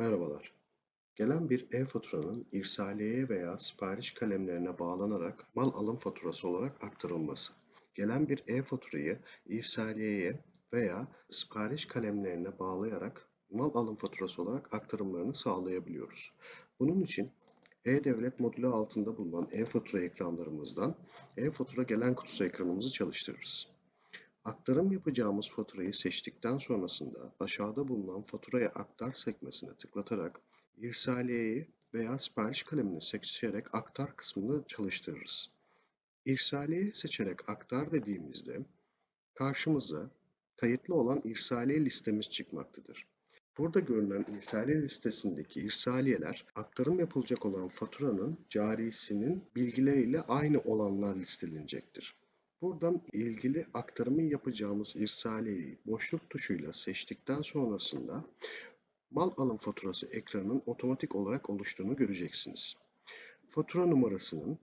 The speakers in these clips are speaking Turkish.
Merhabalar. Gelen bir e-faturanın irsaliyeye veya sipariş kalemlerine bağlanarak mal alım faturası olarak aktarılması. Gelen bir e-faturayı irsaliyeye veya sipariş kalemlerine bağlayarak mal alım faturası olarak aktarımlarını sağlayabiliyoruz. Bunun için e-Devlet modülü altında bulunan e-fatura ekranlarımızdan e-fatura gelen kutusu ekranımızı çalıştırırız. Aktarım yapacağımız faturayı seçtikten sonrasında aşağıda bulunan faturaya aktar sekmesine tıklatarak irsaliyeyi veya sipariş kalemini seçerek aktar kısmını çalıştırırız. İrsaliye seçerek aktar dediğimizde karşımıza kayıtlı olan irsaliye listemiz çıkmaktadır. Burada görülen irsaliye listesindeki irsaliyeler aktarım yapılacak olan faturanın carisinin bilgileriyle aynı olanlar listelenecektir. Buradan ilgili aktarımı yapacağımız irsaliyeyi boşluk tuşuyla seçtikten sonrasında mal alım faturası ekranının otomatik olarak oluştuğunu göreceksiniz. Fatura numarasının,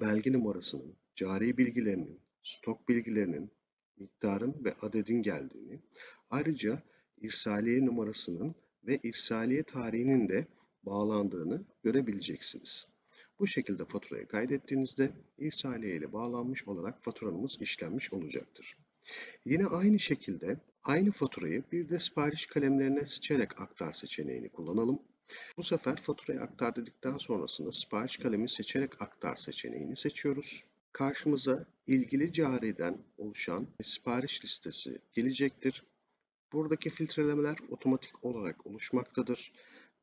belge numarasının, cari bilgilerinin, stok bilgilerinin, miktarın ve adedin geldiğini, ayrıca irsaliye numarasının ve irsaliye tarihinin de bağlandığını görebileceksiniz. Bu şekilde faturayı kaydettiğinizde irsaliye ile bağlanmış olarak faturanımız işlenmiş olacaktır. Yine aynı şekilde aynı faturayı bir de sipariş kalemlerine seçerek aktar seçeneğini kullanalım. Bu sefer faturayı aktar dedikten sonrasında sipariş kalemi seçerek aktar seçeneğini seçiyoruz. Karşımıza ilgili cariden oluşan sipariş listesi gelecektir. Buradaki filtrelemeler otomatik olarak oluşmaktadır.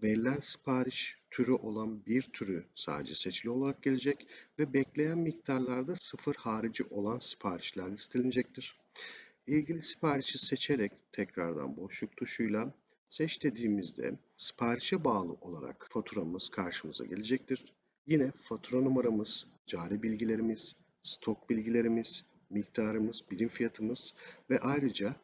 Verilen sipariş türü olan bir türü sadece seçili olarak gelecek ve bekleyen miktarlarda sıfır harici olan siparişler listelenecektir. İlgili siparişi seçerek tekrardan boşluk tuşuyla seç dediğimizde siparişe bağlı olarak faturamız karşımıza gelecektir. Yine fatura numaramız, cari bilgilerimiz, stok bilgilerimiz, miktarımız, birim fiyatımız ve ayrıca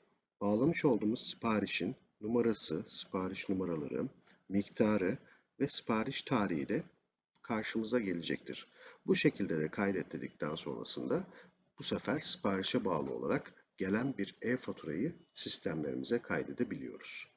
bağlamış olduğumuz siparişin numarası, sipariş numaraları, miktarı ve sipariş tarihi de karşımıza gelecektir. Bu şekilde de kaydet dedikten sonrasında bu sefer siparişe bağlı olarak gelen bir e-faturayı sistemlerimize kaydedebiliyoruz.